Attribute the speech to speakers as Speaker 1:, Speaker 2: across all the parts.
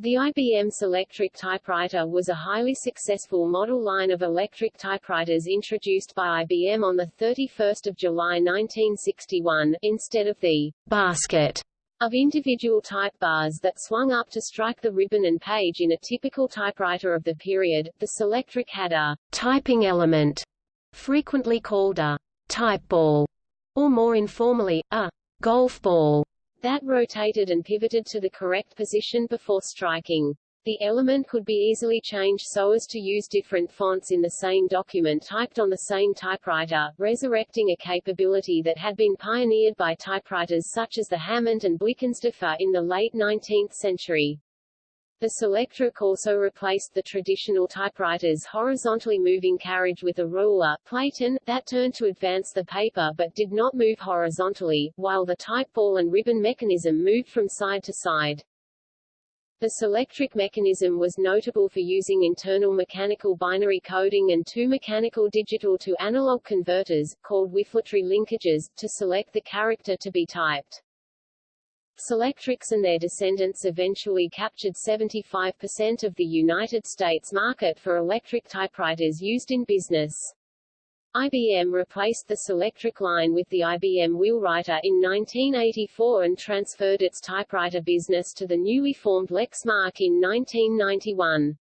Speaker 1: The IBM Selectric typewriter was a highly successful model line of electric typewriters introduced by IBM on 31 July 1961, instead of the basket of individual type bars that swung up to strike the ribbon and page in a typical typewriter of the period. The Selectric had a typing element, frequently called a type ball, or more informally, a golf ball that rotated and pivoted to the correct position before striking. The element could be easily changed so as to use different fonts in the same document typed on the same typewriter, resurrecting a capability that had been pioneered by typewriters such as the Hammond and Blickensderfer in the late 19th century. The Selectric also replaced the traditional typewriter's horizontally moving carriage with a roller platen, that turned to advance the paper but did not move horizontally, while the type ball and ribbon mechanism moved from side to side. The Selectric mechanism was notable for using internal mechanical binary coding and two mechanical digital to analog converters, called whiffletree linkages, to select the character to be typed. Selectrics and their descendants eventually captured 75% of the United States market for electric typewriters used in business. IBM replaced the Selectric line with the IBM Wheelwriter in 1984 and transferred its typewriter business to the newly formed Lexmark in 1991.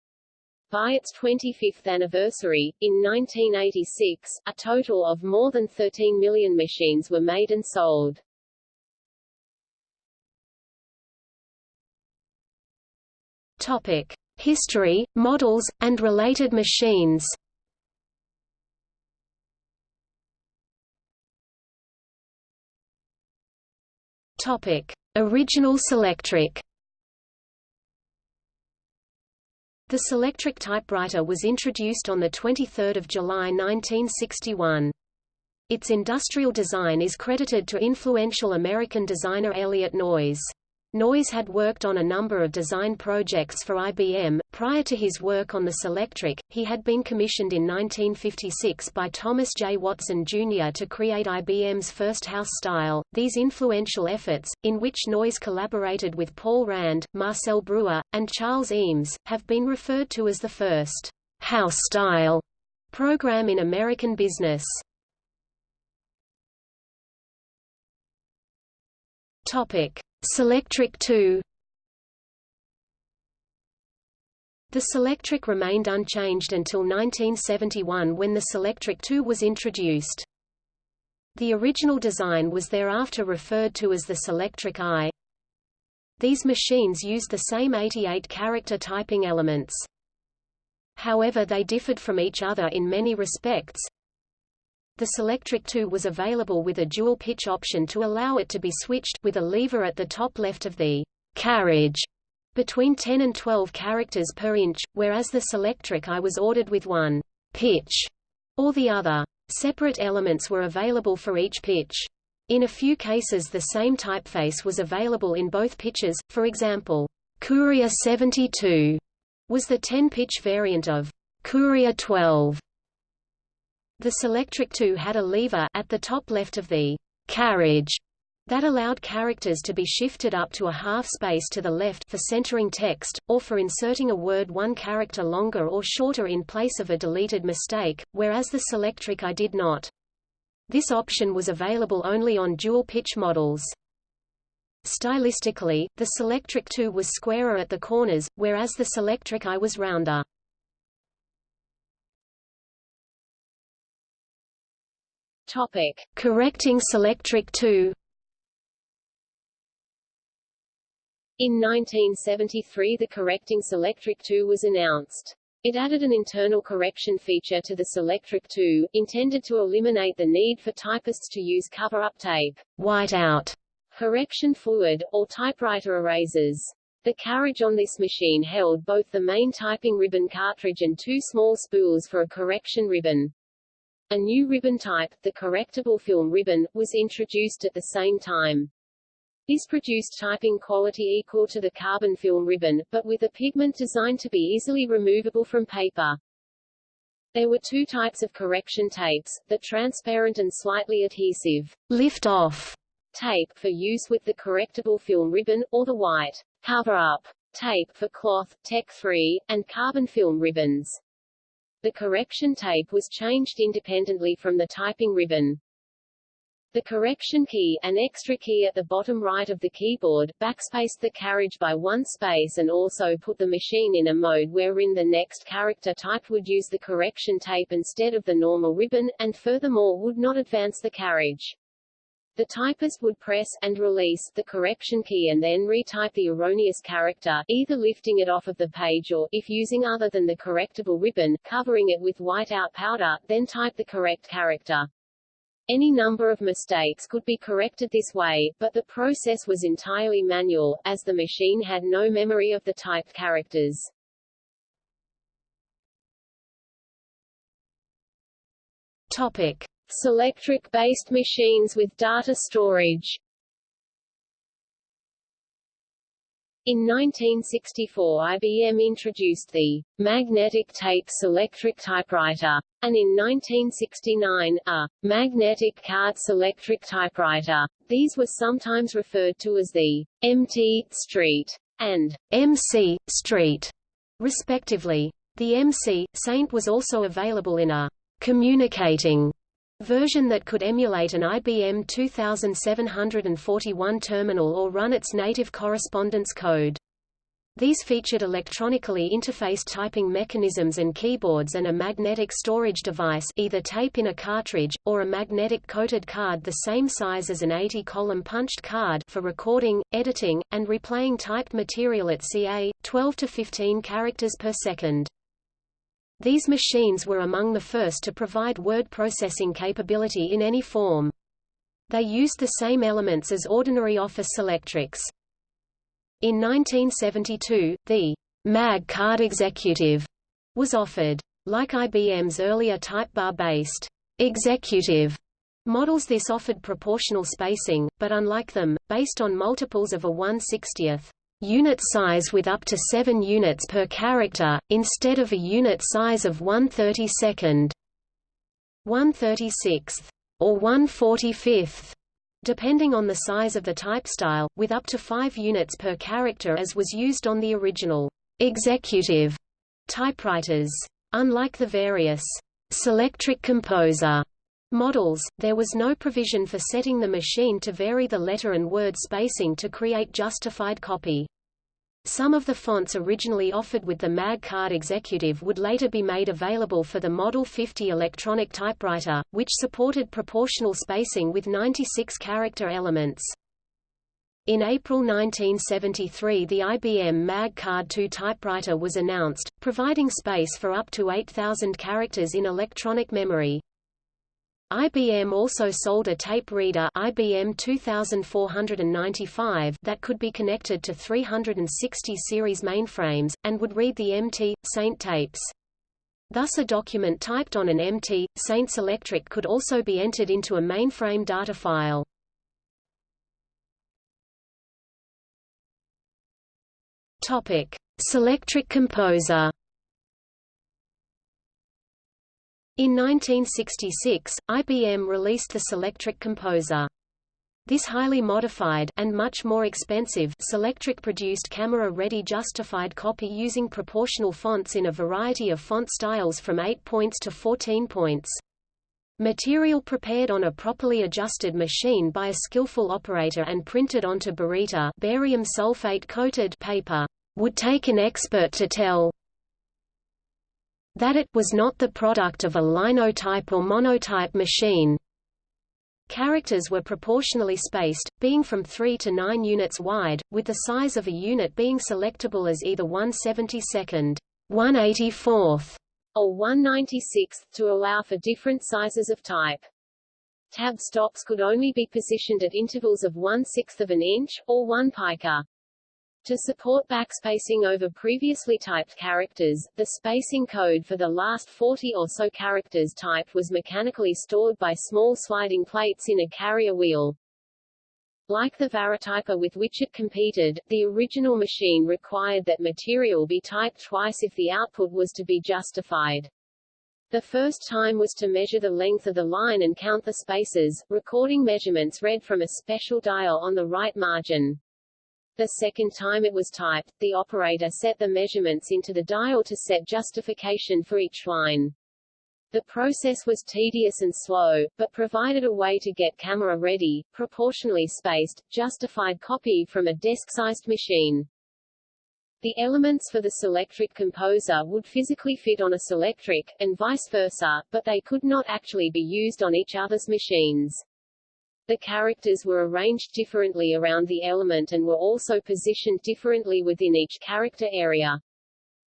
Speaker 1: By its 25th anniversary, in 1986, a total of more than 13 million machines were made and sold.
Speaker 2: Topic: History, models, and related machines. Topic: Original Selectric. The Selectric typewriter was introduced on 23 July 1961. Its industrial design is credited to influential American designer Eliot Noyes. Noyes had worked on a number of design projects for IBM. Prior to his work on the Selectric, he had been commissioned in 1956 by Thomas J. Watson Jr. to create IBM's first house style. These influential efforts, in which Noyes collaborated with Paul Rand, Marcel Breuer, and Charles Eames, have been referred to as the first house style program in American business. Topic. Selectric 2 The Selectric remained unchanged until 1971 when the Selectric 2 was introduced. The original design was thereafter referred to as the Selectric I. These machines used the same 88-character typing elements. However they differed from each other in many respects, the Selectric 2 was available with a dual pitch option to allow it to be switched, with a lever at the top left of the carriage between 10 and 12 characters per inch, whereas the Selectric I was ordered with one pitch or the other. Separate elements were available for each pitch. In a few cases the same typeface was available in both pitches, for example, Courier 72 was the 10-pitch variant of Courier 12, the Selectric 2 had a lever at the top left of the carriage that allowed characters to be shifted up to a half space to the left for centering text, or for inserting a word one character longer or shorter in place of a deleted mistake, whereas the Selectric I did not. This option was available only on dual-pitch models. Stylistically, the Selectric 2 was squarer at the corners, whereas the Selectric I was rounder.
Speaker 1: Topic:
Speaker 2: Correcting Selectric 2.
Speaker 1: In 1973 the Correcting Selectric 2 was announced. It added an internal correction feature to the Selectric 2, intended to eliminate the need for typists to use cover-up tape, whiteout, correction fluid, or typewriter erasers. The carriage on this machine held both the main typing ribbon cartridge and two small spools for a correction ribbon. A new ribbon type, the correctable film ribbon, was introduced at the same time. This produced typing quality equal to the carbon film ribbon, but with a pigment designed to be easily removable from paper. There were two types of correction tapes, the transparent and slightly adhesive lift-off tape for use with the correctable film ribbon, or the white cover-up
Speaker 2: tape for cloth, Tech 3, and carbon film ribbons. The correction tape was changed independently from the typing ribbon. The correction key, an extra key at the bottom right of the keyboard, backspaced the carriage by one space and also put the machine in a mode wherein the next character type would use the correction tape instead of the normal ribbon, and furthermore would not advance the carriage. The typist would press and release the correction key and then retype the erroneous character, either lifting it off of the page or, if using other than the correctable ribbon, covering it with whiteout powder, then type the correct character. Any number of mistakes could be corrected this way, but the process was entirely manual, as the machine had no memory of the typed characters. Topic. Selectric-based machines with data storage In 1964 IBM introduced the magnetic tape electric typewriter, and in 1969, a magnetic card electric typewriter. These were sometimes referred to as the MT Street and MC Street, respectively. The MC Saint was also available in a communicating version that could emulate an IBM 2741 terminal or run its native correspondence code. These featured electronically interfaced typing mechanisms and keyboards and a magnetic storage device either tape in a cartridge, or a magnetic coated card the same size as an 80-column punched card for recording, editing, and replaying typed material at ca. 12 to 15 characters per second. These machines were among the first to provide word processing capability in any form. They used the same elements as ordinary Office electrics. In 1972, the MAG card executive was offered. Like IBM's earlier type bar-based executive models this offered proportional spacing, but unlike them, based on multiples of a 1/60th unit size with up to 7 units per character, instead of a unit size of 132nd, 136th, or 145th, depending on the size of the type style, with up to 5 units per character as was used on the original executive typewriters. Unlike the various Selectric Composer models, there was no provision for setting the machine to vary the letter and word spacing to create justified copy. Some of the fonts originally offered with the MAG card executive would later be made available for the Model 50 electronic typewriter, which supported proportional spacing with 96 character elements. In April 1973 the IBM MAG Card 2 typewriter was announced, providing space for up to 8,000 characters in electronic memory. IBM also sold a tape reader IBM 2495 that could be connected to 360 series mainframes, and would read the MT, Saint tapes. Thus a document typed on an MT, Saint Selectric could also be entered into a mainframe data file. Selectric Composer In 1966, IBM released the Selectric Composer. This highly modified and much more expensive Selectric produced camera-ready justified copy using proportional fonts in a variety of font styles from 8 points to 14 points. Material prepared on a properly adjusted machine by a skillful operator and printed onto baryta barium sulfate coated paper would take an expert to tell that it was not the product of a linotype or monotype machine. Characters were proportionally spaced, being from 3 to 9 units wide, with the size of a unit being selectable as either 172nd, 184th, or 196th to allow for different sizes of type. Tab stops could only be positioned at intervals of one-sixth of an inch, or one pica. To support backspacing over previously typed characters, the spacing code for the last 40 or so characters typed was mechanically stored by small sliding plates in a carrier wheel. Like the Varityper with which it competed, the original machine required that material be typed twice if the output was to be justified. The first time was to measure the length of the line and count the spaces, recording measurements read from a special dial on the right margin. The second time it was typed, the operator set the measurements into the dial to set justification for each line. The process was tedious and slow, but provided a way to get camera-ready, proportionally spaced, justified copy from a desk-sized machine. The elements for the Selectric composer would physically fit on a Selectric, and vice versa, but they could not actually be used on each other's machines. The characters were arranged differently around the element and were also positioned differently within each character area.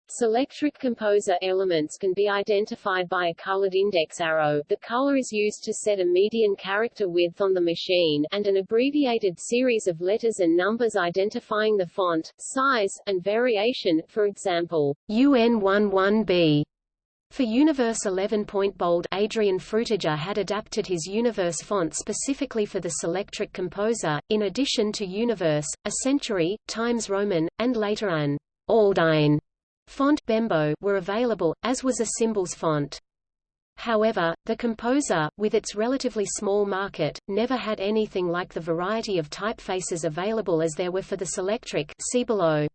Speaker 2: Selectric composer elements can be identified by a colored index arrow the color is used to set a median character width on the machine and an abbreviated series of letters and numbers identifying the font, size, and variation, for example, UN11B. For Univers 11 point bold Adrian Frutiger had adapted his Univers font specifically for the Selectric composer, in addition to Univers, a Century, Times Roman, and later an Aldine font Bembo were available, as was a symbols font. However, the composer, with its relatively small market, never had anything like the variety of typefaces available as there were for the Selectric see below.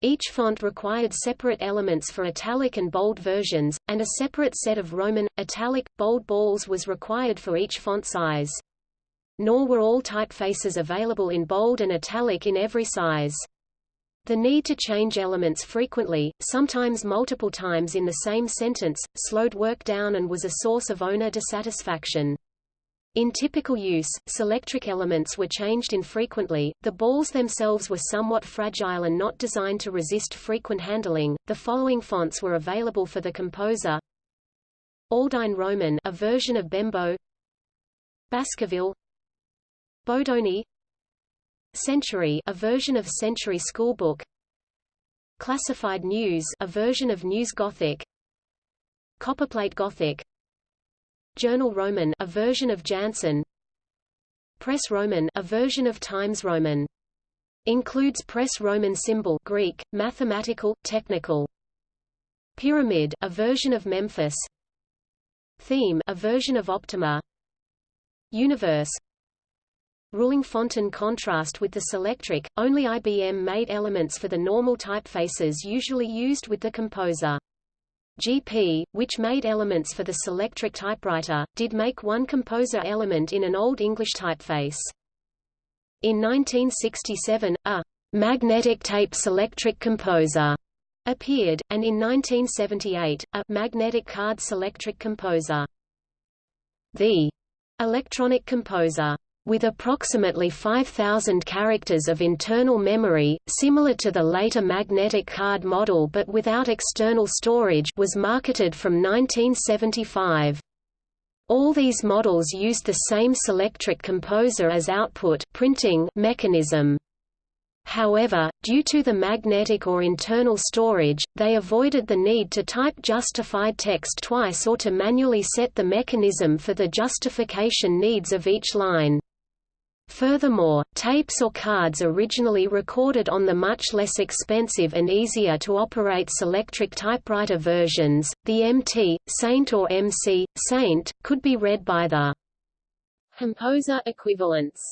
Speaker 2: Each font required separate elements for italic and bold versions, and a separate set of Roman, italic, bold balls was required for each font size. Nor were all typefaces available in bold and italic in every size. The need to change elements frequently, sometimes multiple times in the same sentence, slowed work down and was a source of owner dissatisfaction. In typical use, selectric elements were changed infrequently, the balls themselves were somewhat fragile and not designed to resist frequent handling. The following fonts were available for the composer. Aldine Roman a version of Bembo. Baskerville. Bodoni. Century a version of Century Schoolbook. Classified News a version of News Gothic. Copperplate Gothic Journal Roman a version of Janson Press Roman a version of Times Roman. Includes Press Roman symbol Greek mathematical technical. Pyramid a version of Memphis. Theme a version of Optima. Univers. Ruling font in contrast with the Selectric, only IBM made elements for the normal typefaces usually used with the composer. GP, which made elements for the Selectric typewriter, did make one composer element in an Old English typeface. In 1967, a magnetic tape Selectric composer appeared, and in 1978, a magnetic card Selectric composer. The electronic composer with approximately 5,000 characters of internal memory, similar to the later magnetic card model but without external storage was marketed from 1975. All these models used the same Selectric composer as output printing mechanism. However, due to the magnetic or internal storage, they avoided the need to type justified text twice or to manually set the mechanism for the justification needs of each line. Furthermore, tapes or cards originally recorded on the much less expensive and easier to operate Selectric typewriter versions, the MT, Saint or MC, Saint, could be read by the composer equivalents.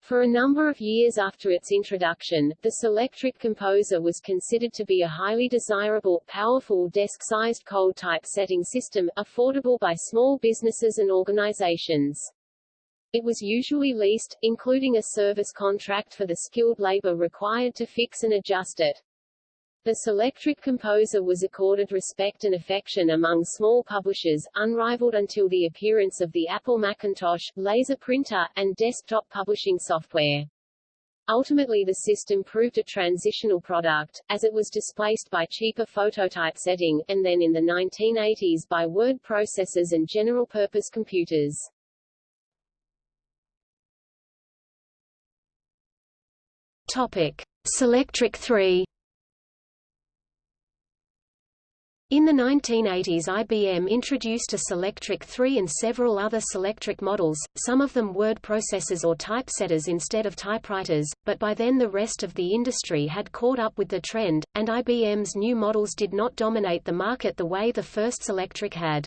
Speaker 2: For a number of years after its introduction, the Selectric Composer was considered to be a highly desirable, powerful desk-sized cold typesetting system, affordable by small businesses and organizations. It was usually leased, including a service contract for the skilled labor required to fix and adjust it. The Selectric composer was accorded respect and affection among small publishers, unrivaled until the appearance of the Apple Macintosh, laser printer, and desktop publishing software. Ultimately the system proved a transitional product, as it was displaced by cheaper phototypesetting, and then in the 1980s by word processors and general-purpose computers. Topic: Selectric 3 In the 1980s IBM introduced a Selectric 3 and several other Selectric models, some of them word processors or typesetters instead of typewriters, but by then the rest of the industry had caught up with the trend, and IBM's new models did not dominate the market the way the first Selectric had.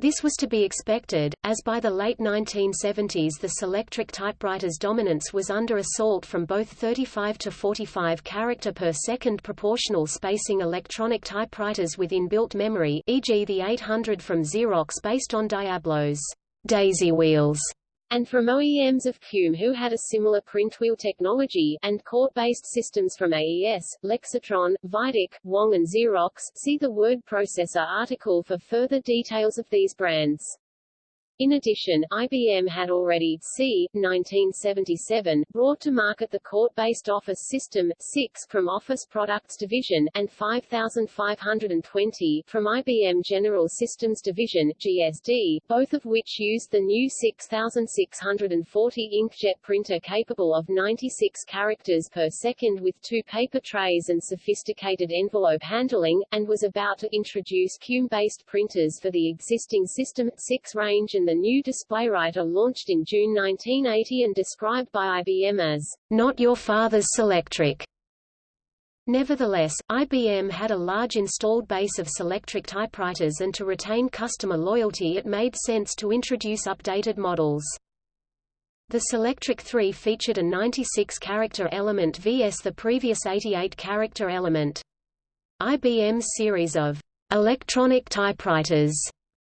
Speaker 1: This was to be expected, as by the late 1970s the Selectric typewriter's dominance was under assault from both 35 to 45 character per second proportional spacing electronic typewriters with inbuilt memory e.g. the 800 from Xerox based on Diablo's daisy wheels
Speaker 2: and from OEMs of Qume who had a similar print wheel technology, and court-based systems from AES, Lexitron, Vydec, Wang and Xerox. See the word processor article for further details of these brands. In addition, IBM had already, c. 1977, brought to market the court-based Office System, 6 from Office Products Division, and 5520 from IBM General Systems Division, GSD, both of which used the new 6640 inkjet printer capable of 96 characters per second with two paper trays and sophisticated envelope handling, and was about to introduce Qume-based printers for the existing System 6 range and the new DisplayWriter launched in June 1980 and described by IBM as, "...not your father's Selectric." Nevertheless, IBM had a large installed base of Selectric typewriters and to retain customer loyalty it made sense to introduce updated models. The Selectric 3 featured a 96-character element vs the previous 88-character element. IBM's series of electronic typewriters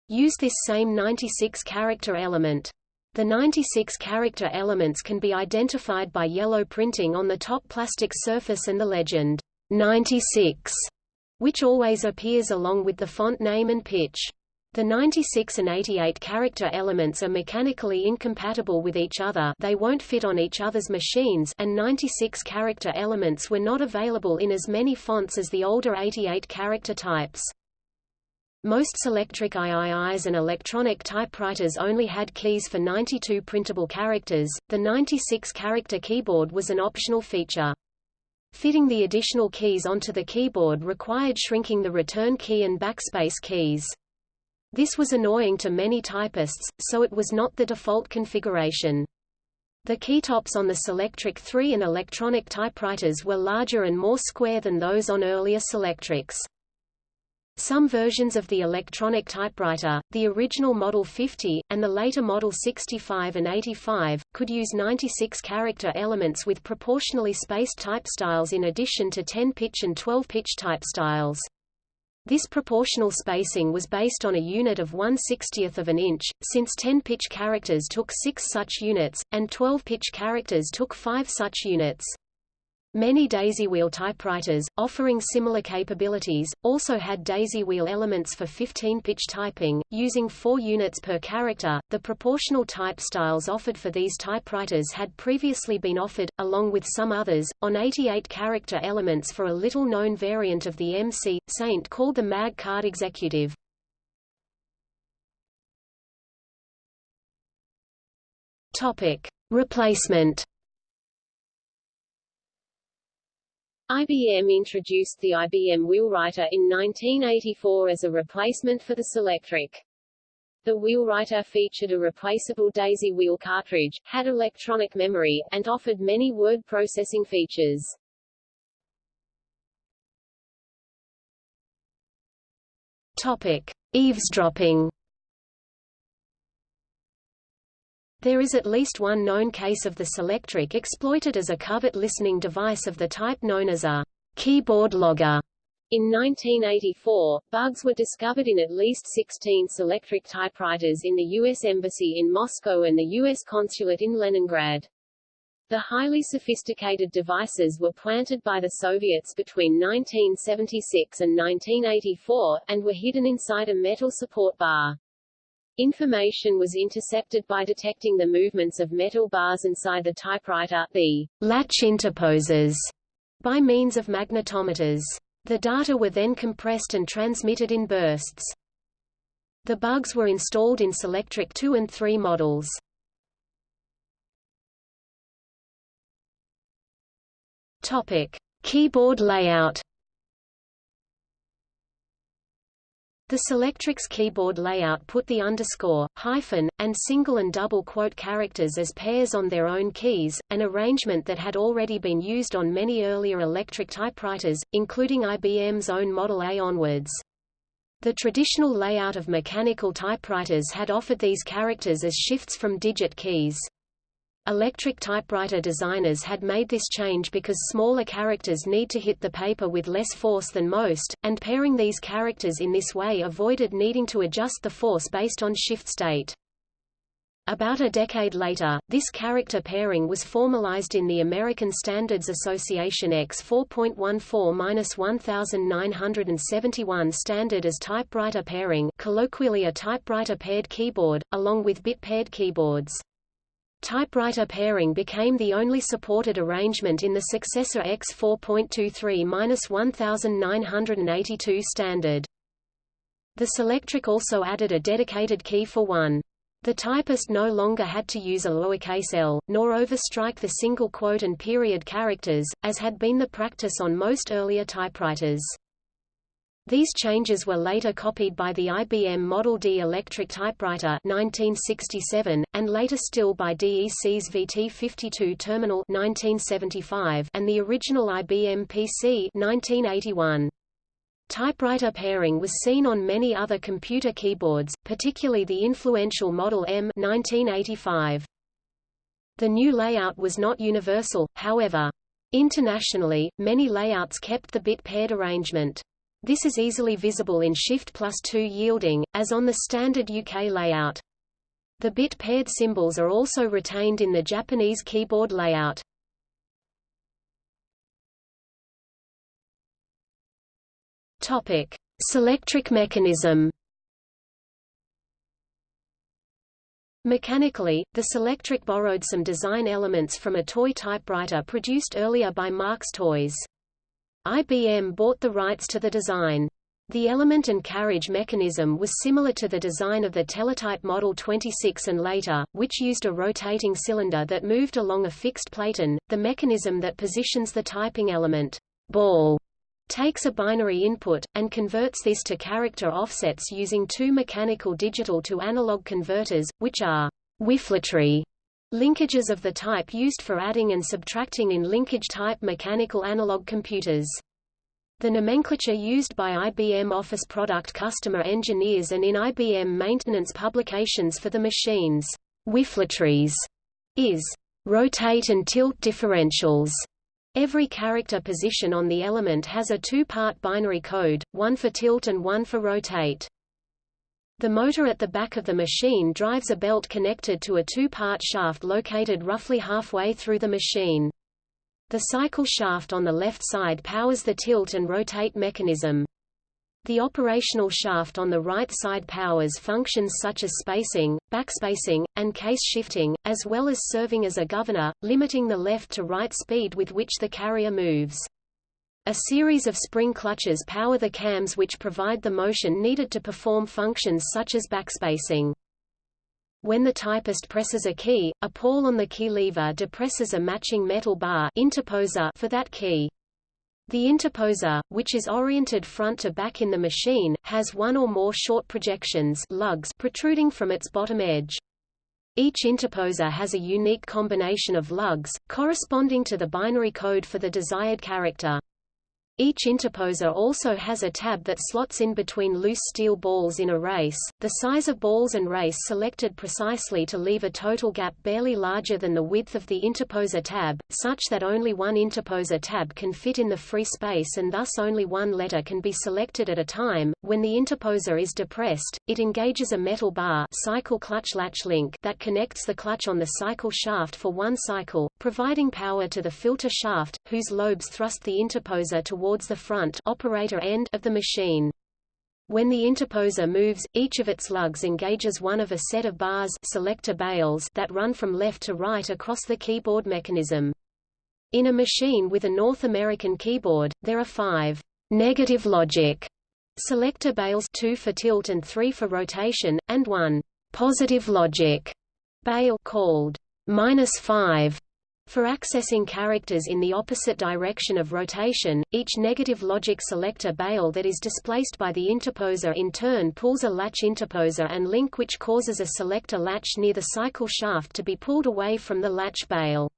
Speaker 2: use this same 96-character element. The 96 character elements can be identified by yellow printing on the top plastic surface and the legend 96, which always appears along with the font name and pitch. The 96 and 88 character elements are mechanically incompatible with each other they won't fit on each other's machines and 96 character elements were not available in as many fonts as the older 88 character types. Most Selectric IIIs and electronic typewriters only had keys for 92 printable characters, the 96-character keyboard was an optional feature. Fitting the additional keys onto the keyboard required shrinking the return key and backspace keys. This was annoying to many typists, so it was not the default configuration. The keytops on the Selectric 3 and electronic typewriters were larger and more square than those on earlier Selectrics. Some versions of the electronic typewriter, the original Model 50, and the later Model 65 and 85, could use 96 character elements with proportionally spaced type styles in addition to 10-pitch and 12-pitch type styles. This proportional spacing was based on a unit of 1 60th of an inch, since 10-pitch characters took 6 such units, and 12-pitch characters took 5 such units. Many daisy wheel typewriters, offering similar capabilities, also had daisy wheel elements for 15-pitch typing, using 4 units per character. The proportional type styles offered for these typewriters had previously been offered, along with some others, on 88 character elements for a little-known variant of the MC Saint called the Mag Card Executive. Topic: Replacement IBM introduced the IBM Wheelwriter in 1984 as a replacement for the Selectric. The Wheelwriter featured a replaceable daisy wheel cartridge, had electronic memory, and offered many word processing features.
Speaker 1: Topic: Eavesdropping There is at least one known case of the Selectric exploited as a covert listening device of the type known as a keyboard logger.
Speaker 2: In 1984, bugs were discovered in at least 16 Selectric typewriters in the U.S. Embassy in Moscow and the U.S. Consulate in Leningrad. The highly sophisticated devices were planted by the Soviets between 1976 and 1984, and were hidden inside a metal support bar. Information was intercepted by detecting the movements of metal bars inside the typewriter, the latch interposers, by means of magnetometers. The data were then compressed and transmitted in bursts. The bugs were installed in Selectric 2 and 3 models. Topic: Keyboard layout The Selectric's keyboard layout put the underscore, hyphen, and single and double quote characters as pairs on their own keys, an arrangement that had already been used on many earlier electric typewriters, including IBM's own Model A onwards. The traditional layout of mechanical typewriters had offered these characters as shifts from digit keys. Electric typewriter designers had made this change because smaller characters need to hit the paper with less force than most, and pairing these characters in this way avoided needing to adjust the force based on shift state. About a decade later, this character pairing was formalized in the American Standards Association X 4.14-1971 standard as typewriter pairing colloquially a typewriter paired keyboard, along with bit-paired keyboards. Typewriter pairing became the only supported arrangement in the successor X 4.23-1982 standard. The Selectric also added a dedicated key for one. The typist no longer had to use a lowercase l, nor overstrike the single quote and period characters, as had been the practice on most earlier typewriters. These changes were later copied by the IBM Model D electric typewriter 1967, and later still by DEC's VT52 terminal 1975 and the original IBM PC 1981. Typewriter pairing was seen on many other computer keyboards, particularly the influential Model M 1985. The new layout was not universal, however. Internationally, many layouts kept the bit-paired arrangement. This is easily visible in Shift plus 2 yielding, as on the standard UK layout. The bit-paired symbols are also retained in the Japanese keyboard layout. Topic: Selectric mechanism. Mechanically, the Selectric borrowed some design elements from a toy typewriter produced earlier by Marx Toys. IBM bought the rights to the design. The element and carriage mechanism was similar to the design of the Teletype Model 26 and later, which used a rotating cylinder that moved along a fixed platen, the mechanism that positions the typing element ball takes a binary input, and converts this to character offsets using two mechanical digital to analog converters, which are whiffletree linkages of the type used for adding and subtracting in linkage-type mechanical analog computers. The nomenclature used by IBM Office product customer engineers and in IBM maintenance publications for the machines, whiffletrees, is rotate and tilt differentials. Every character position on the element has a two-part binary code, one for tilt and one for rotate. The motor at the back of the machine drives a belt connected to a two-part shaft located roughly halfway through the machine. The cycle shaft on the left side powers the tilt and rotate mechanism. The operational shaft on the right side powers functions such as spacing, backspacing, and case shifting, as well as serving as a governor, limiting the left to right speed with which the carrier moves. A series of spring clutches power the cams which provide the motion needed to perform functions such as backspacing. When the typist presses a key, a pawl on the key lever depresses a matching metal bar interposer for that key. The interposer, which is oriented front to back in the machine, has one or more short projections lugs protruding from its bottom edge. Each interposer has a unique combination of lugs, corresponding to the binary code for the desired character. Each interposer also has a tab that slots in between loose steel balls in a race, the size of balls and race selected precisely to leave a total gap barely larger than the width of the interposer tab, such that only one interposer tab can fit in the free space and thus only one letter can be selected at a time. When the interposer is depressed, it engages a metal bar cycle clutch latch link that connects the clutch on the cycle shaft for one cycle, providing power to the filter shaft, whose lobes thrust the interposer toward towards the front operator end of the machine. When the interposer moves, each of its lugs engages one of a set of bars selector bails that run from left to right across the keyboard mechanism. In a machine with a North American keyboard, there are five negative logic selector bails two for tilt and three for rotation, and one positive logic bail called minus five for accessing characters in the opposite direction of rotation, each negative logic selector bail that is displaced by the interposer in turn pulls a latch interposer and link which causes a selector latch near the cycle shaft to be pulled away from the latch bail.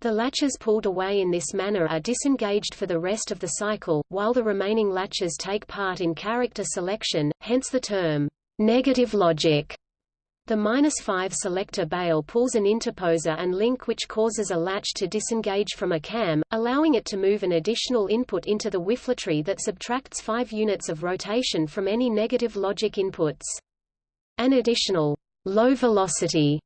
Speaker 2: The latches pulled away in this manner are disengaged for the rest of the cycle, while the remaining latches take part in character selection, hence the term, negative logic. The minus 5 selector bail pulls an interposer and link which causes a latch to disengage from a cam, allowing it to move an additional input into the whiffletree that subtracts 5 units of rotation from any negative logic inputs. An additional low velocity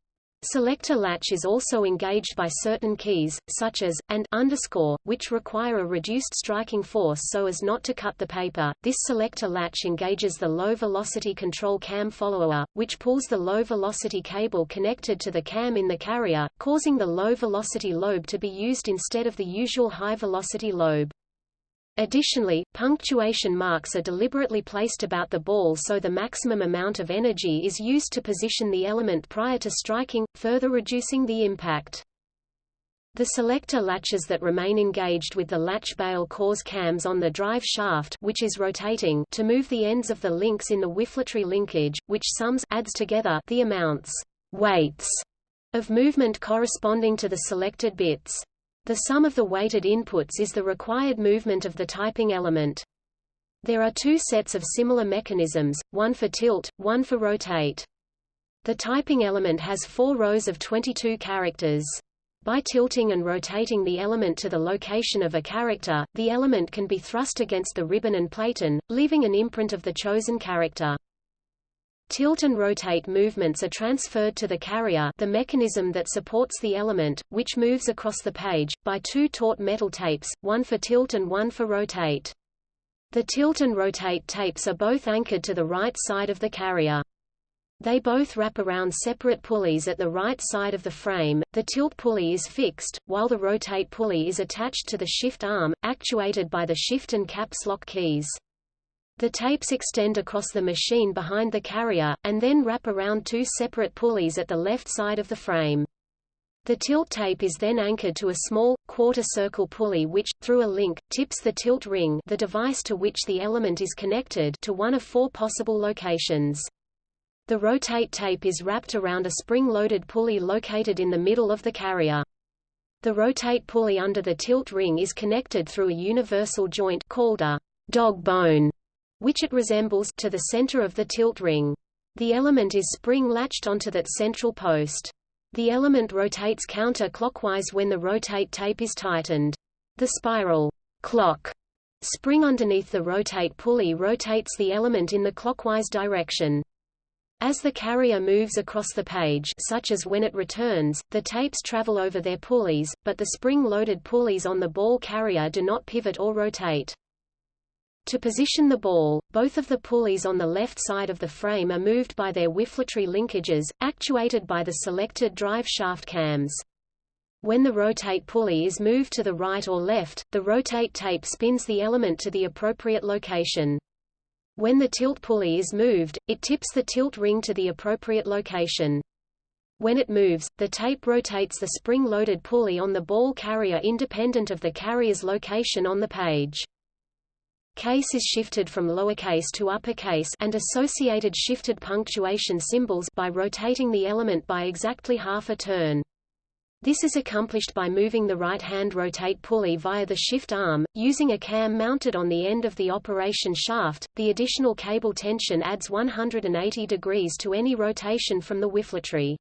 Speaker 2: Selector latch is also engaged by certain keys, such as, and underscore, which require a reduced striking force so as not to cut the paper. This selector latch engages the low-velocity control cam follower, which pulls the low-velocity cable connected to the cam in the carrier, causing the low-velocity lobe to be used instead of the usual high-velocity lobe. Additionally, punctuation marks are deliberately placed about the ball so the maximum amount of energy is used to position the element prior to striking, further reducing the impact. The selector latches that remain engaged with the latch bail cause cams on the drive shaft which is rotating to move the ends of the links in the whiffletree linkage, which sums adds together the amounts weights of movement corresponding to the selected bits. The sum of the weighted inputs is the required movement of the typing element. There are two sets of similar mechanisms, one for tilt, one for rotate. The typing element has four rows of 22 characters. By tilting and rotating the element to the location of a character, the element can be thrust against the ribbon and platen, leaving an imprint of the chosen character. Tilt and rotate movements are transferred to the carrier the mechanism that supports the element, which moves across the page, by two taut metal tapes, one for tilt and one for rotate. The tilt and rotate tapes are both anchored to the right side of the carrier. They both wrap around separate pulleys at the right side of the frame. The tilt pulley is fixed, while the rotate pulley is attached to the shift arm, actuated by the shift and caps lock keys. The tapes extend across the machine behind the carrier, and then wrap around two separate pulleys at the left side of the frame. The tilt tape is then anchored to a small, quarter-circle pulley which, through a link, tips the tilt ring the device to which the element is connected to one of four possible locations. The rotate tape is wrapped around a spring-loaded pulley located in the middle of the carrier. The rotate pulley under the tilt ring is connected through a universal joint called a dog bone which it resembles to the center of the tilt ring. The element is spring-latched onto that central post. The element rotates counter-clockwise when the rotate tape is tightened. The spiral clock spring underneath the rotate pulley rotates the element in the clockwise direction. As the carrier moves across the page such as when it returns, the tapes travel over their pulleys, but the spring-loaded pulleys on the ball carrier do not pivot or rotate. To position the ball, both of the pulleys on the left side of the frame are moved by their whiffletree linkages, actuated by the selected drive shaft cams. When the rotate pulley is moved to the right or left, the rotate tape spins the element to the appropriate location. When the tilt pulley is moved, it tips the tilt ring to the appropriate location. When it moves, the tape rotates the spring-loaded pulley on the ball carrier independent of the carrier's location on the page. Case is shifted from lowercase to uppercase and associated shifted punctuation symbols by rotating the element by exactly half a turn. This is accomplished by moving the right-hand rotate pulley via the shift arm, using a cam mounted on the end of the operation shaft. The additional cable tension adds 180 degrees to any rotation from the whiffletree.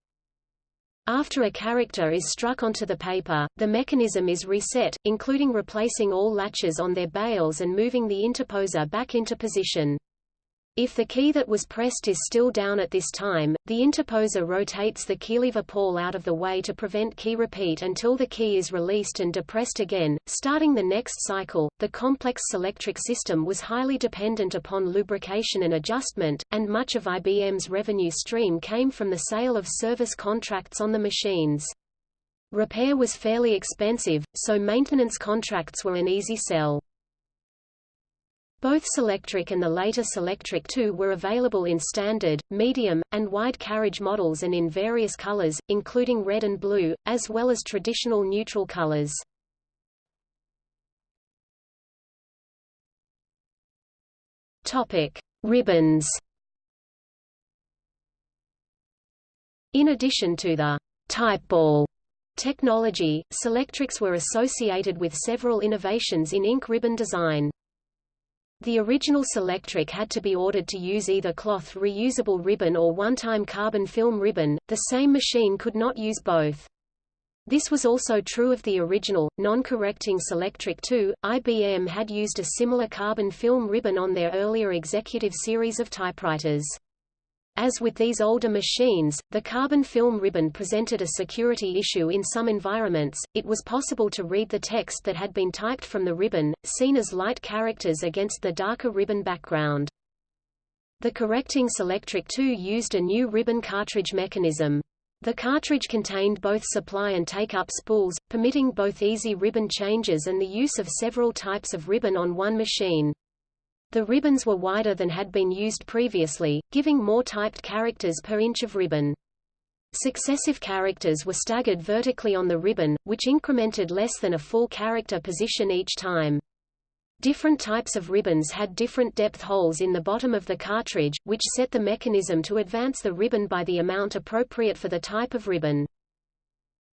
Speaker 2: After a character is struck onto the paper, the mechanism is reset, including replacing all latches on their bails and moving the interposer back into position. If the key that was pressed is still down at this time, the interposer rotates the keylever pawl out of the way to prevent key repeat until the key is released and depressed again. Starting the next cycle, the complex Selectric system was highly dependent upon lubrication and adjustment, and much of IBM's revenue stream came from the sale of service contracts on the machines. Repair was fairly expensive, so maintenance contracts were an easy sell. Both Selectric and the later Selectric II were available in standard, medium, and wide carriage models and in various colors, including red and blue, as well as traditional neutral colors. Topic: Ribbons. In addition to the type ball Technology Selectrics were associated with several innovations in ink ribbon design. The original Selectric had to be ordered to use either cloth reusable ribbon or one-time carbon film ribbon, the same machine could not use both. This was also true of the original, non-correcting Selectric 2. IBM had used a similar carbon film ribbon on their earlier executive series of typewriters. As with these older machines, the carbon film ribbon presented a security issue in some environments. It was possible to read the text that had been typed from the ribbon, seen as light characters against the darker ribbon background. The correcting Selectric 2 used a new ribbon cartridge mechanism. The cartridge contained both supply and take-up spools, permitting both easy ribbon changes and the use of several types of ribbon on one machine. The ribbons were wider than had been used previously, giving more typed characters per inch of ribbon. Successive characters were staggered vertically on the ribbon, which incremented less than a full character position each time. Different types of ribbons had different depth holes in the bottom of the cartridge, which set the mechanism to advance the ribbon by the amount appropriate for the type of ribbon.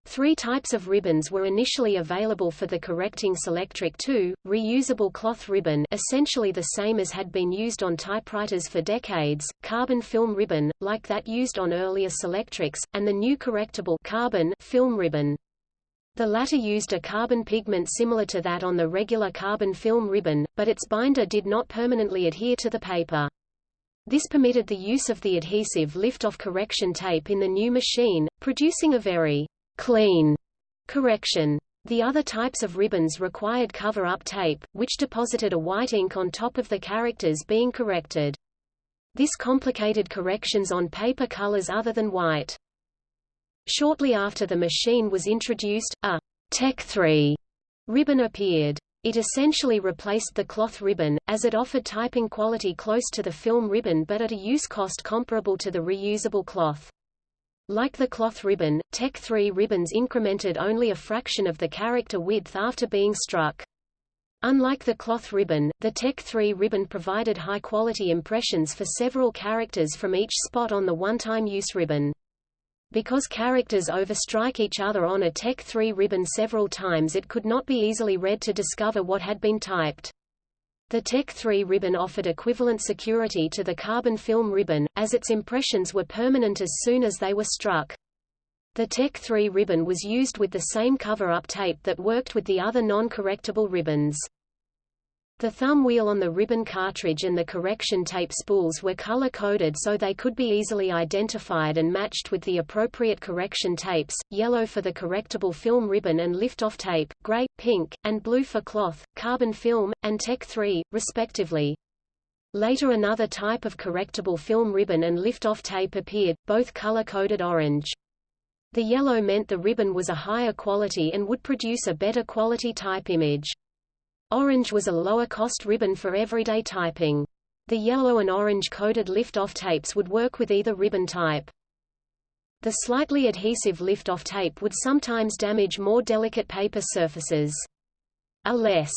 Speaker 2: Three types of ribbons were initially available for the correcting Selectric 2, reusable cloth ribbon essentially the same as had been used on typewriters for decades, carbon film ribbon, like that used on earlier Selectrics, and the new correctable carbon film ribbon. The latter used a carbon pigment similar to that on the regular carbon film ribbon, but its binder did not permanently adhere to the paper. This permitted the use of the adhesive lift-off correction tape in the new machine, producing a very clean correction. The other types of ribbons required cover-up tape, which deposited a white ink on top of the characters being corrected. This complicated corrections on paper colors other than white. Shortly after the machine was introduced, a Tech 3 ribbon appeared. It essentially replaced the cloth ribbon, as it offered typing quality close to the film ribbon but at a use cost comparable to the reusable cloth. Like the cloth ribbon, Tech 3 ribbons incremented only a fraction of the character width after being struck. Unlike the cloth ribbon, the Tech 3 ribbon provided high-quality impressions for several characters from each spot on the one-time use ribbon. Because characters overstrike each other on a Tech 3 ribbon several times it could not be easily read to discover what had been typed. The Tech 3 ribbon offered equivalent security to the carbon film ribbon, as its impressions were permanent as soon as they were struck. The Tech 3 ribbon was used with the same cover-up tape that worked with the other non-correctable ribbons. The thumb wheel on the ribbon cartridge and the correction tape spools were color-coded so they could be easily identified and matched with the appropriate correction tapes, yellow for the correctable film ribbon and lift-off tape, gray, pink, and blue for cloth, carbon film, and Tech 3, respectively. Later another type of correctable film ribbon and lift-off tape appeared, both color-coded orange. The yellow meant the ribbon was a higher quality and would produce a better quality type image. Orange was a lower-cost ribbon for everyday typing. The yellow and orange-coded lift-off tapes would work with either ribbon type. The slightly adhesive lift-off tape would sometimes damage more delicate paper surfaces. A less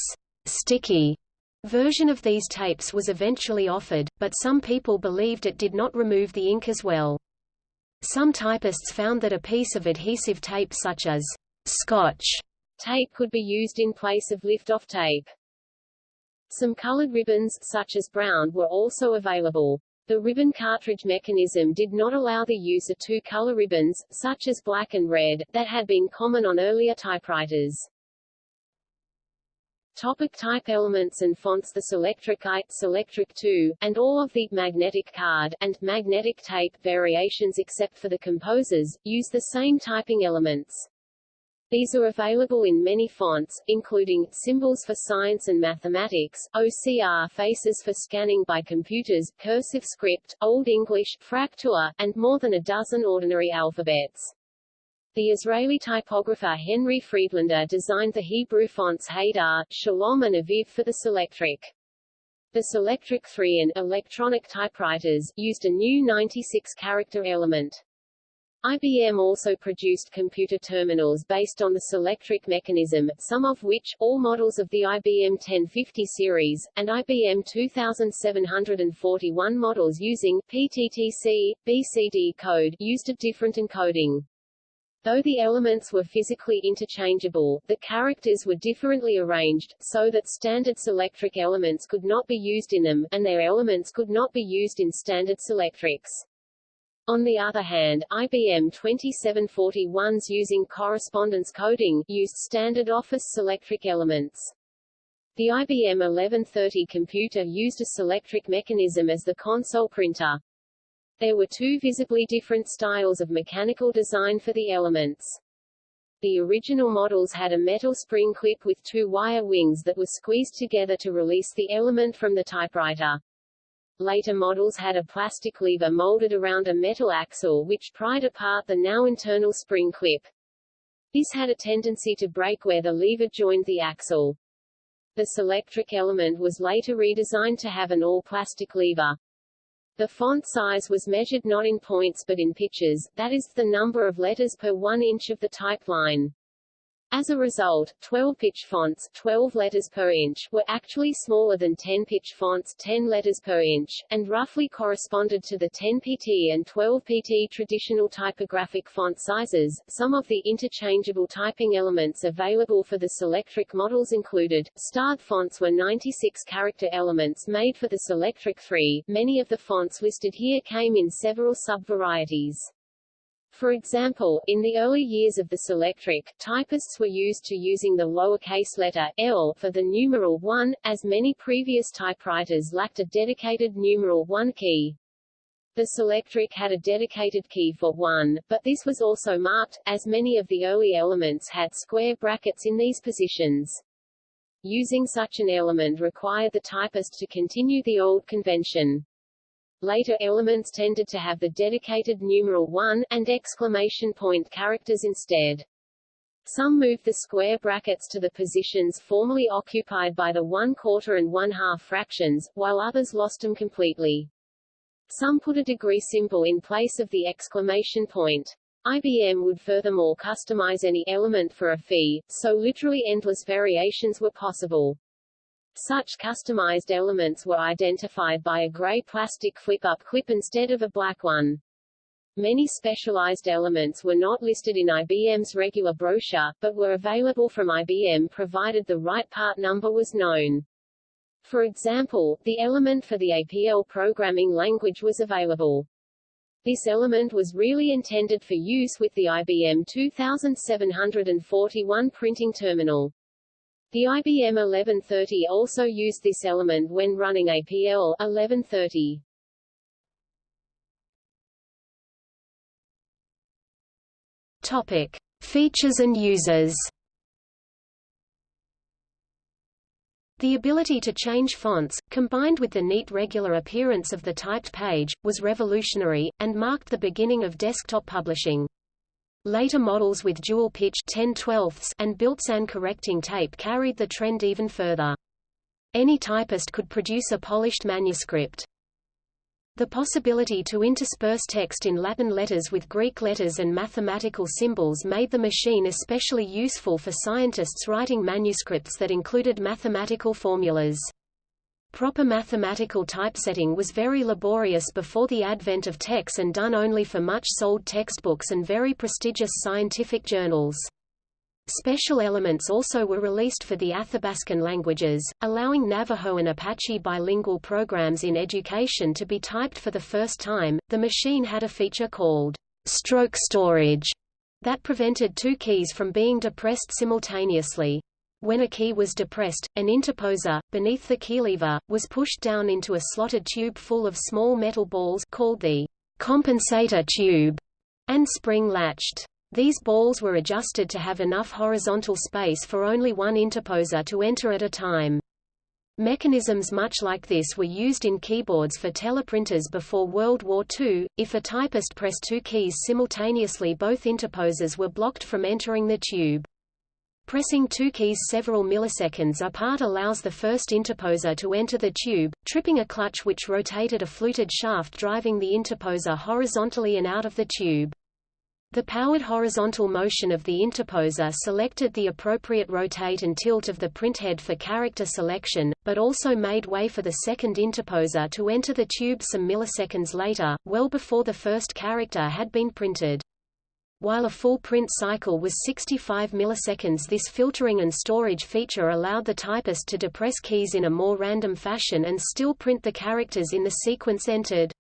Speaker 2: sticky version of these tapes was eventually offered, but some people believed it did not remove the ink as well. Some typists found that a piece of adhesive tape such as scotch
Speaker 1: Tape could be used in place of lift-off tape. Some colored ribbons, such as brown, were also available. The ribbon cartridge mechanism did not allow the use of two-color ribbons, such as black and red, that had been common on earlier typewriters. Topic type elements and fonts The Selectric I, Selectric 2, and all of the magnetic card, and magnetic tape variations except for the composers, use the same typing elements. These are available in many fonts, including, Symbols for Science and Mathematics, OCR Faces for Scanning by Computers, Cursive Script, Old English, Fraktur, and more than a dozen ordinary alphabets. The Israeli typographer Henry Friedlaender designed the Hebrew fonts Hadar, Shalom and Aviv for the Selectric. The Selectric 3 and electronic typewriters used a new 96-character element. IBM also produced computer terminals based on the Selectric mechanism, some of which, all models of the IBM 1050 series, and IBM 2741 models using PTTC, BCD code, used a different encoding. Though the elements were physically interchangeable, the characters were differently arranged, so that standard Selectric elements could not be used in them, and their elements could not be used in standard Selectrics. On the other hand, IBM 2741s using correspondence coding used standard Office Selectric elements. The IBM 1130 computer used a Selectric mechanism as the console printer. There were two visibly different styles of mechanical design for the elements. The original models had a metal spring clip with two wire wings that were squeezed together to release the element from the typewriter. Later models had a plastic lever molded around a metal axle which pried apart the now internal spring clip. This had a tendency to break where the lever joined the axle. The Selectric element was later redesigned to have an all-plastic lever. The font size was measured not in points but in pitches, that is, the number of letters per one inch of the type line. As a result, 12-pitch fonts 12 letters per inch were actually smaller than 10-pitch fonts 10 letters per inch, and roughly corresponded to the 10pt and 12pt traditional typographic font sizes. Some of the interchangeable typing elements available for the Selectric models included, starred fonts were 96 character elements made for the Selectric 3, many of the fonts listed here came in several sub-varieties. For example, in the early years of the Selectric, typists were used to using the lowercase letter L for the numeral 1, as many previous typewriters lacked a dedicated numeral 1 key. The Selectric had a dedicated key for 1, but this was also marked, as many of the early elements had square brackets in these positions. Using such an element required the typist to continue the old convention. Later elements tended to have the dedicated numeral 1, and exclamation point characters instead. Some moved the square brackets to the positions formerly occupied by the one-quarter and one-half fractions, while others lost them completely. Some put a degree symbol in place of the exclamation point. IBM would furthermore customize any element for a fee, so literally endless variations were possible. Such customized elements were identified by a gray plastic flip-up clip instead of a black one. Many specialized elements were not listed in IBM's regular brochure, but were available from IBM provided the right part number was known. For example, the element for the APL programming language was available. This element was really intended for use with the IBM 2741 printing terminal. The IBM 1130 also used this element when running APL 1130.
Speaker 2: Topic: Features and users. The ability to change fonts, combined with the neat regular appearance of the typed page, was revolutionary, and marked the beginning of desktop publishing. Later models with dual pitch 10 and built-in correcting tape carried the trend even further. Any typist could produce a polished manuscript. The possibility to intersperse text in Latin letters with Greek letters and mathematical symbols made the machine especially useful for scientists writing manuscripts that included mathematical formulas. Proper mathematical typesetting was very laborious before the advent of TeX and done only for much-sold textbooks and very prestigious scientific journals. Special elements also were released for the Athabascan languages, allowing Navajo and Apache bilingual programs in education to be typed for the first time. The machine had a feature called stroke storage that prevented two keys from being depressed simultaneously. When a key was depressed, an interposer, beneath the keylever, was pushed down into a slotted tube full of small metal balls called the compensator tube, and spring-latched. These balls were adjusted to have enough horizontal space for only one interposer to enter at a time. Mechanisms much like this were used in keyboards for teleprinters before World War II. If a typist pressed two keys simultaneously both interposers were blocked from entering the tube. Pressing two keys several milliseconds apart allows the first interposer to enter the tube, tripping a clutch which rotated a fluted shaft driving the interposer horizontally and out of the tube. The powered horizontal motion of the interposer selected the appropriate rotate and tilt of the printhead for character selection, but also made way for the second interposer to enter the tube some milliseconds later, well before the first character had been printed. While a full print cycle was 65 milliseconds this filtering and storage feature allowed the typist to depress keys in a more random fashion and still print the characters in the sequence entered.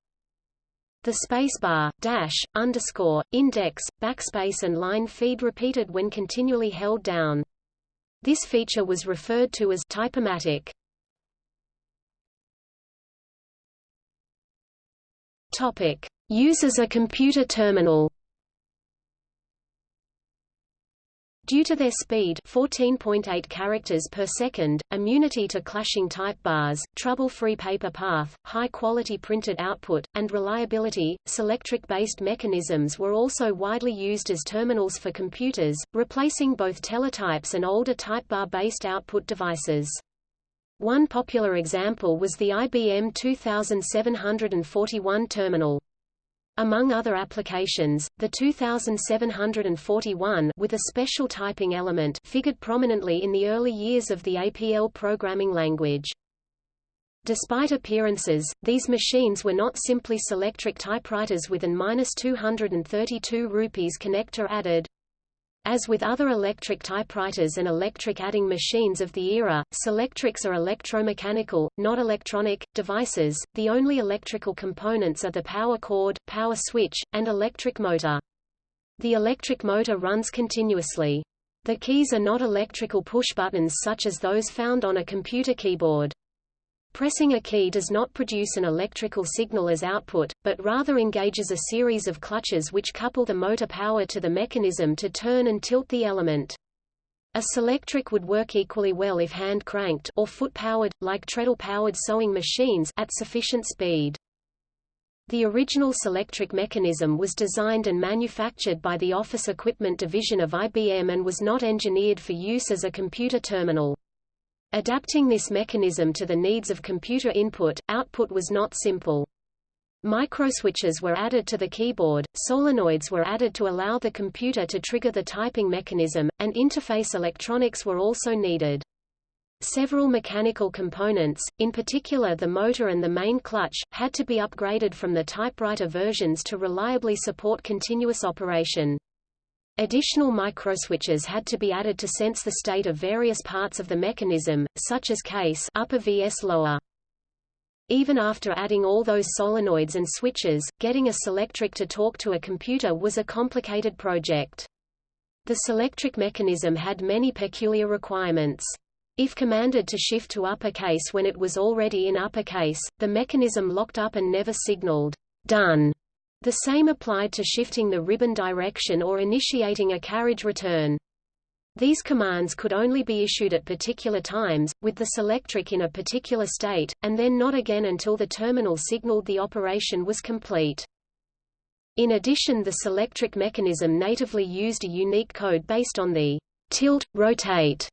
Speaker 2: The spacebar, dash, underscore, index, backspace and line feed repeated when continually held down. This feature was referred to as typamatic. Topic: Use as a computer terminal. Due to their speed 14.8 characters per second, immunity to clashing type bars, trouble-free paper path, high-quality printed output, and reliability, Selectric-based mechanisms were also widely used as terminals for computers, replacing both teletypes and older type bar-based output devices. One popular example was the IBM 2741 terminal. Among other applications, the 2741 with a special typing element figured prominently in the early years of the APL programming language. Despite appearances, these machines were not simply Selectric typewriters with an 232 rupees connector added, as with other electric typewriters and electric adding machines of the era, Selectrics are electromechanical, not electronic, devices. The only electrical components are the power cord, power switch, and electric motor. The electric motor runs continuously. The keys are not electrical push buttons such as those found on a computer keyboard. Pressing a key does not produce an electrical signal as output, but rather engages a series of clutches which couple the motor power to the mechanism to turn and tilt the element. A Selectric would work equally well if hand-cranked or foot-powered, like treadle-powered sewing machines, at sufficient speed. The original Selectric mechanism was designed and manufactured by the Office Equipment Division of IBM and was not engineered for use as a computer terminal. Adapting this mechanism to the needs of computer input, output was not simple. Microswitches were added to the keyboard, solenoids were added to allow the computer to trigger the typing mechanism, and interface electronics were also needed. Several mechanical components, in particular the motor and the main clutch, had to be upgraded from the typewriter versions to reliably support continuous operation. Additional microswitches had to be added to sense the state of various parts of the mechanism, such as case upper vs lower. Even after adding all those solenoids and switches, getting a Selectric to talk to a computer was a complicated project. The Selectric mechanism had many peculiar requirements. If commanded to shift to uppercase when it was already in uppercase, the mechanism locked up and never signaled, done. The same applied to shifting the ribbon direction or initiating a carriage return. These commands could only be issued at particular times, with the Selectric in a particular state, and then not again until the terminal signaled the operation was complete. In addition the Selectric mechanism natively used a unique code based on the tilt, rotate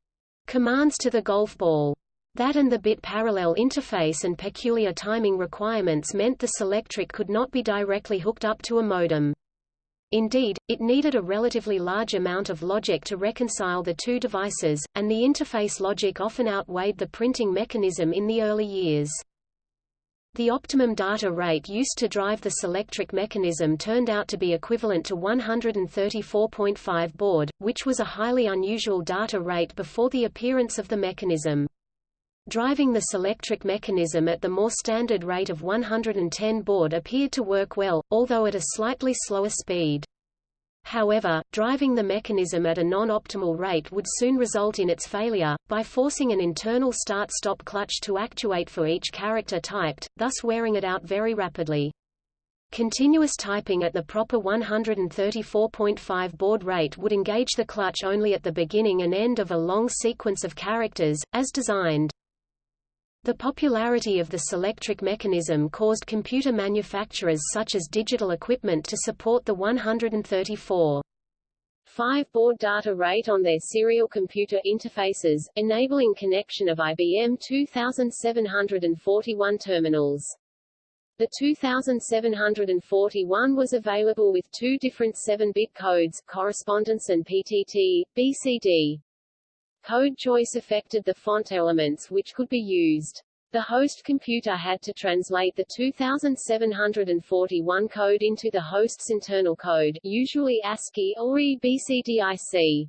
Speaker 2: commands to the golf ball. That and the bit parallel interface and peculiar timing requirements meant the Selectric could not be directly hooked up to a modem. Indeed, it needed a relatively large amount of logic to reconcile the two devices, and the interface logic often outweighed the printing mechanism in the early years. The optimum data rate used to drive the Selectric mechanism turned out to be equivalent to 134.5 baud, which was a highly unusual data rate before the appearance of the mechanism. Driving the Selectric mechanism at the more standard rate of 110 baud appeared to work well, although at a slightly slower speed. However, driving the mechanism at a non-optimal rate would soon result in its failure, by forcing an internal start-stop clutch to actuate for each character typed, thus wearing it out very rapidly. Continuous typing at the proper 134.5 baud rate would engage the clutch only at the beginning and end of a long sequence of characters, as designed. The popularity of the Selectric mechanism caused computer manufacturers such as Digital Equipment to support the 134 5 baud data rate on their serial computer interfaces, enabling connection of IBM 2741 terminals. The 2741 was available with two different 7-bit codes, correspondence and PTT, BCD. Code choice affected the font elements which could be used. The host computer had to translate the 2741 code into the host's internal code, usually ASCII or EBCDIC.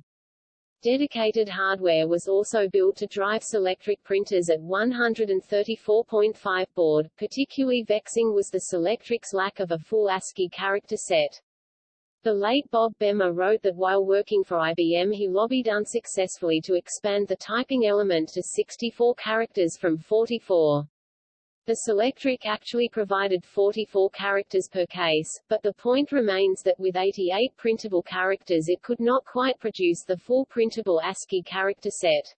Speaker 2: Dedicated hardware was also built to drive Selectric printers at 134.5 baud. Particularly vexing was the Selectric's lack of a full ASCII character set. The late Bob Bemer wrote that while working for IBM he lobbied unsuccessfully to expand the typing element to 64 characters from 44. The Selectric actually provided 44 characters per case, but the point remains that with 88 printable characters it could not quite produce the full printable ASCII character set.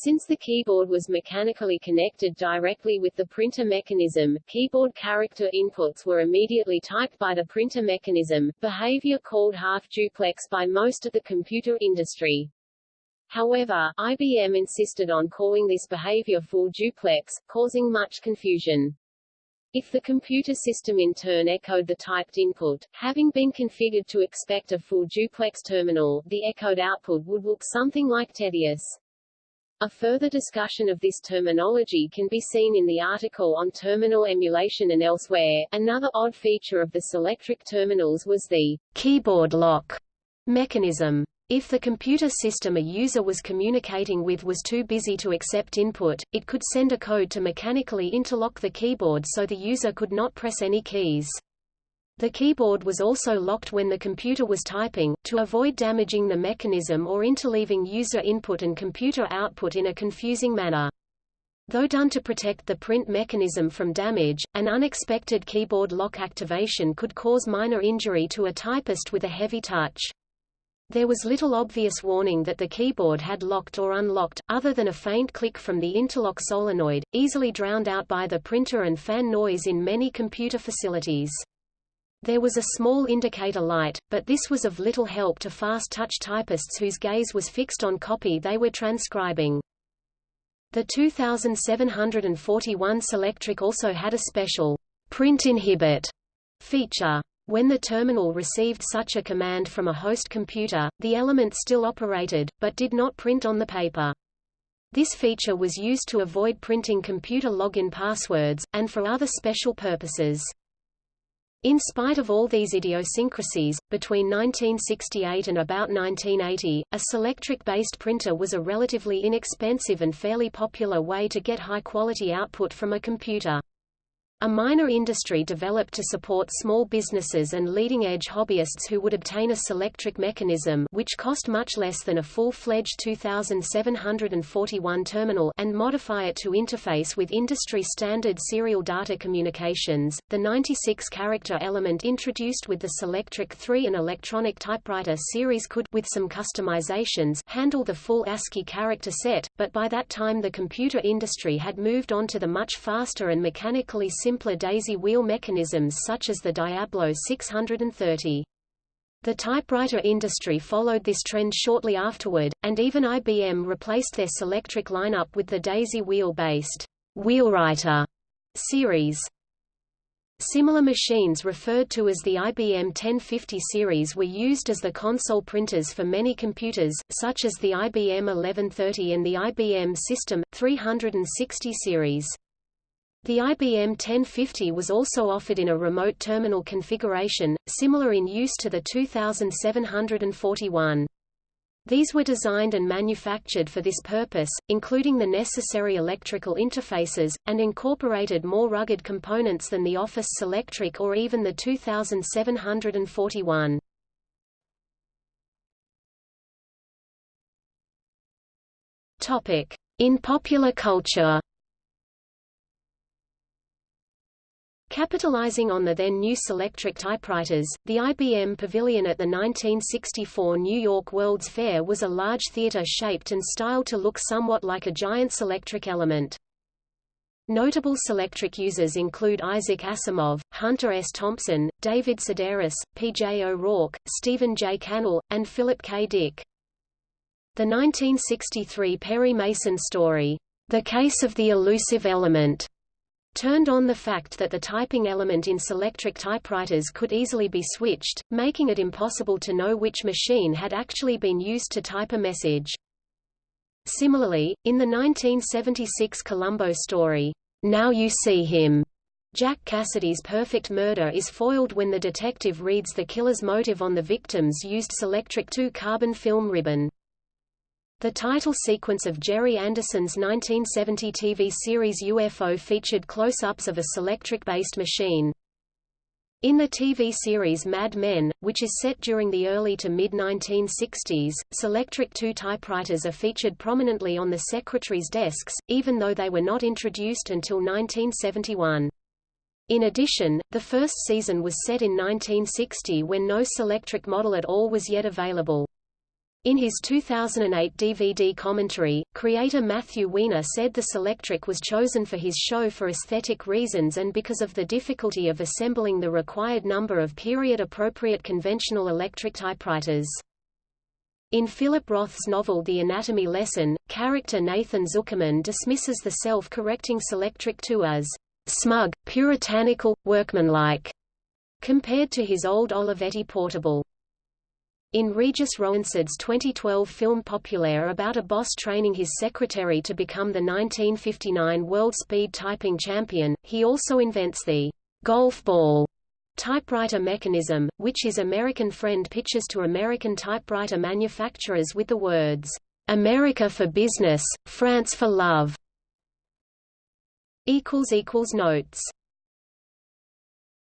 Speaker 2: Since the keyboard was mechanically connected directly with the printer mechanism, keyboard character inputs were immediately typed by the printer mechanism, behavior called half-duplex by most of the computer industry. However, IBM insisted on calling this behavior full duplex, causing much confusion. If the computer system in turn echoed the typed input, having been configured to expect a full duplex terminal, the echoed output would look something like tedious. A further discussion of this terminology can be seen in the article on terminal emulation and elsewhere. Another odd feature of the Selectric terminals was the keyboard lock mechanism. If the computer system a user was communicating with was too busy to accept input, it could send a code to mechanically interlock the keyboard so the user could not press any keys. The keyboard was also locked when the computer was typing, to avoid damaging the mechanism or interleaving user input and computer output in a confusing manner. Though done to protect the print mechanism from damage, an unexpected keyboard lock activation could cause minor injury to a typist with a heavy touch. There was little obvious warning that the keyboard had locked or unlocked, other than a faint click from the interlock solenoid, easily drowned out by the printer and fan noise in many computer facilities. There was a small indicator light, but this was of little help to fast-touch typists whose gaze was fixed on copy they were transcribing. The 2741 Selectric also had a special print inhibit feature. When the terminal received such a command from a host computer, the element still operated, but did not print on the paper. This feature was used to avoid printing computer login passwords, and for other special purposes. In spite of all these idiosyncrasies, between 1968 and about 1980, a Selectric-based printer was a relatively inexpensive and fairly popular way to get high-quality output from a computer. A minor industry developed to support small businesses and leading-edge hobbyists who would obtain a Selectric mechanism which cost much less than a full-fledged 2741 terminal and modify it to interface with industry-standard serial data communications. The 96-character element introduced with the Selectric 3 and electronic typewriter series could with some customizations handle the full ASCII character set, but by that time the computer industry had moved on to the much faster and mechanically simpler daisy wheel mechanisms such as the Diablo 630. The typewriter industry followed this trend shortly afterward, and even IBM replaced their Selectric lineup with the daisy wheel-based Wheelwriter series. Similar machines referred to as the IBM 1050 series were used as the console printers for many computers, such as the IBM 1130 and the IBM System 360 series. The IBM 1050 was also offered in a remote terminal configuration, similar in use to the 2741. These were designed and manufactured for this purpose, including the necessary electrical interfaces, and incorporated more rugged components than the Office Selectric or even the 2741. In popular culture Capitalizing on the then new Selectric typewriters, the IBM Pavilion at the 1964 New York World's Fair was a large theater shaped and styled to look somewhat like a giant Selectric element. Notable Selectric users include Isaac Asimov, Hunter S. Thompson, David Sedaris, P. J. O'Rourke, Stephen J. Cannell, and Philip K. Dick. The 1963 Perry Mason story, The Case of the Elusive Element, turned on the fact that the typing element in Selectric typewriters could easily be switched, making it impossible to know which machine had actually been used to type a message. Similarly, in the 1976 Columbo story, Now You See Him, Jack Cassidy's perfect murder is foiled when the detective reads the killer's motive on the victim's used Selectric 2 carbon film ribbon. The title sequence of Gerry Anderson's 1970 TV series UFO featured close-ups of a Selectric-based machine. In the TV series Mad Men, which is set during the early to mid-1960s, Selectric 2 typewriters are featured prominently on the secretary's desks, even though they were not introduced until 1971. In addition, the first season was set in 1960 when no Selectric model at all was yet available. In his 2008 DVD commentary, creator Matthew Weiner said the Selectric was chosen for his show for aesthetic reasons and because of the difficulty of assembling the required number of period-appropriate conventional electric typewriters. In Philip Roth's novel The Anatomy Lesson, character Nathan Zuckerman dismisses the self-correcting Selectric 2 as smug, puritanical, workmanlike, compared to his old Olivetti portable. In Regis Roinsard's 2012 film Populaire about a boss training his secretary to become the 1959 World Speed Typing Champion, he also invents the golf ball typewriter mechanism, which his American friend pitches to American typewriter manufacturers with the words, America for business, France for love. Notes